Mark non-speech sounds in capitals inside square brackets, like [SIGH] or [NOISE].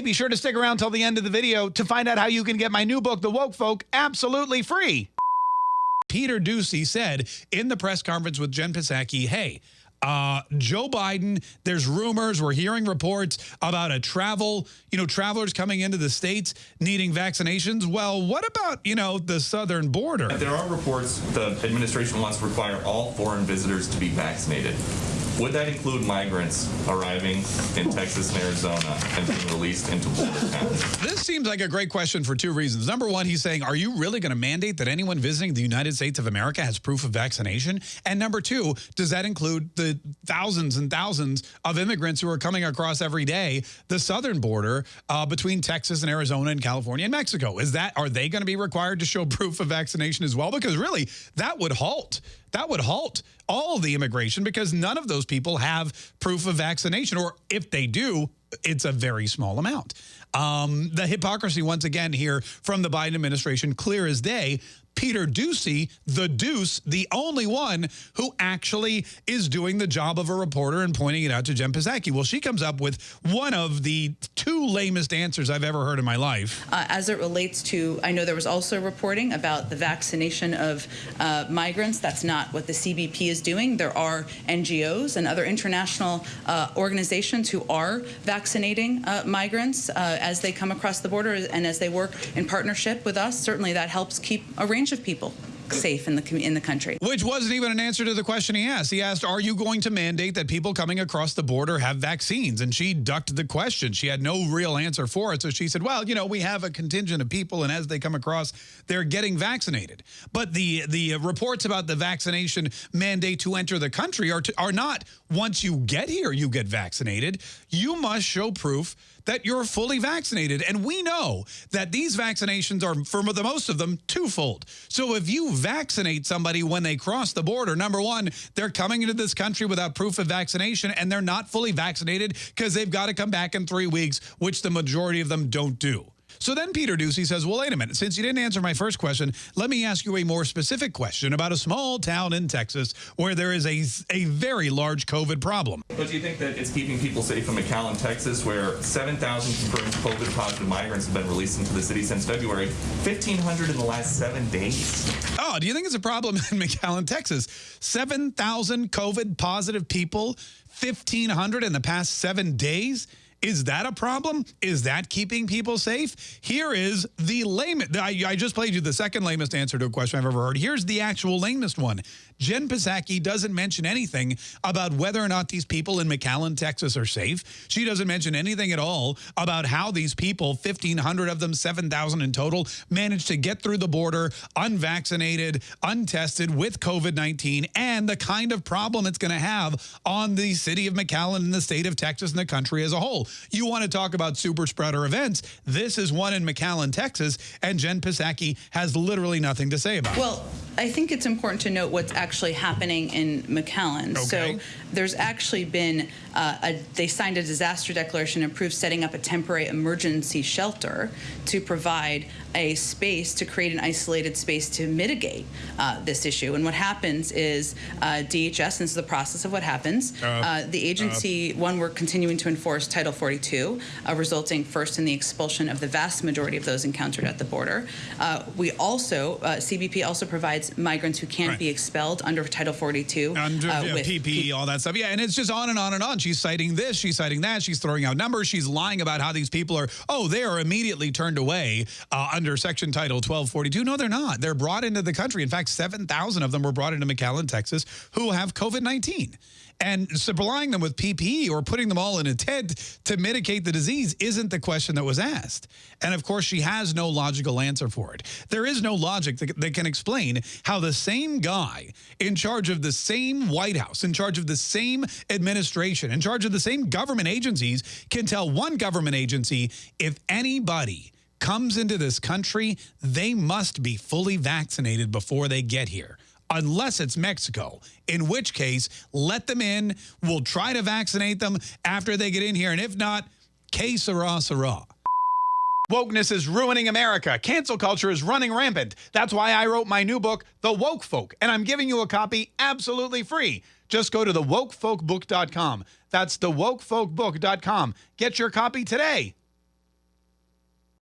Hey, be sure to stick around till the end of the video to find out how you can get my new book, The Woke Folk, absolutely free. Peter Doocy said in the press conference with Jen Psaki, hey, uh, Joe Biden, there's rumors, we're hearing reports about a travel, you know, travelers coming into the states needing vaccinations. Well, what about, you know, the southern border? There are reports the administration wants to require all foreign visitors to be vaccinated. Would that include migrants arriving in Texas and Arizona and being released into border towns? This seems like a great question for two reasons. Number one, he's saying, are you really going to mandate that anyone visiting the United States of America has proof of vaccination? And number two, does that include the thousands and thousands of immigrants who are coming across every day the southern border uh, between Texas and Arizona and California and Mexico? Is that, are they going to be required to show [LAUGHS] proof of vaccination as well? Because really, that would halt that would halt all the immigration because none of those people have proof of vaccination. Or if they do, it's a very small amount. Um, the hypocrisy, once again, here from the Biden administration, clear as day. Peter Doocy, the Deuce, the only one who actually is doing the job of a reporter and pointing it out to Jen Psaki. Well, she comes up with one of the two lamest answers I've ever heard in my life. Uh, as it relates to, I know there was also reporting about the vaccination of uh, migrants. That's not what the CBP is doing. There are NGOs and other international uh, organizations who are vaccinating uh, migrants uh, as they come across the border and as they work in partnership with us. Certainly that helps keep a range of people safe in the in the country. Which wasn't even an answer to the question he asked. He asked, "Are you going to mandate that people coming across the border have vaccines?" And she ducked the question. She had no real answer for it. So she said, "Well, you know, we have a contingent of people, and as they come across, they're getting vaccinated." But the the reports about the vaccination mandate to enter the country are to, are not once you get here you get vaccinated. You must show proof that you're fully vaccinated. And we know that these vaccinations are, for the most of them, twofold. So if you vaccinate somebody when they cross the border, number one, they're coming into this country without proof of vaccination and they're not fully vaccinated because they've got to come back in three weeks, which the majority of them don't do. So then Peter Doocy says, well, wait a minute. Since you didn't answer my first question, let me ask you a more specific question about a small town in Texas where there is a, a very large COVID problem. But do you think that it's keeping people safe in McAllen, Texas, where 7,000 confirmed COVID positive migrants have been released into the city since February, 1,500 in the last seven days? Oh, do you think it's a problem [LAUGHS] in McAllen, Texas? 7,000 COVID positive people, 1,500 in the past seven days? Is that a problem? Is that keeping people safe? Here is the lamest. I, I, just played you the second lamest answer to a question I've ever heard. Here's the actual lamest one. Jen Psaki doesn't mention anything about whether or not these people in McAllen, Texas are safe. She doesn't mention anything at all about how these people, 1,500 of them, 7,000 in total, managed to get through the border unvaccinated, untested with COVID-19 and the kind of problem it's going to have on the city of McAllen and the state of Texas and the country as a whole. You want to talk about super spreader events. This is one in McAllen, Texas, and Jen Psaki has literally nothing to say about well, it. Well, I think it's important to note what's actually happening in McAllen. Okay. So there's actually been, uh, a, they signed a disaster declaration and approved setting up a temporary emergency shelter to provide a space to create an isolated space to mitigate uh, this issue. And what happens is uh, DHS, this is the process of what happens, uh, uh, the agency, one, we're continuing to enforce Title 42, uh, resulting first in the expulsion of the vast majority of those encountered at the border. Uh, we also, uh, CBP also provides migrants who can't right. be expelled under Title 42. Under uh, yeah, with PPE, all that stuff. Yeah, and it's just on and on and on. She's citing this, she's citing that, she's throwing out numbers, she's lying about how these people are, oh, they are immediately turned away under Section Title 1242. No, they're not. They're brought into the country. In fact, 7,000 of them were brought into McAllen, Texas, who have COVID-19. And supplying them with PPE or putting them all in a tent to mitigate the disease isn't the question that was asked. And of course, she has no logical answer for it. There is no logic that, that can explain how the same guy in charge of the same White House, in charge of the same administration, in charge of the same government agencies can tell one government agency if anybody comes into this country, they must be fully vaccinated before they get here unless it's Mexico, in which case, let them in. We'll try to vaccinate them after they get in here. And if not, que sera, sera. Wokeness is ruining America. Cancel culture is running rampant. That's why I wrote my new book, The Woke Folk, and I'm giving you a copy absolutely free. Just go to thewokefolkbook.com. That's thewokefolkbook.com. Get your copy today.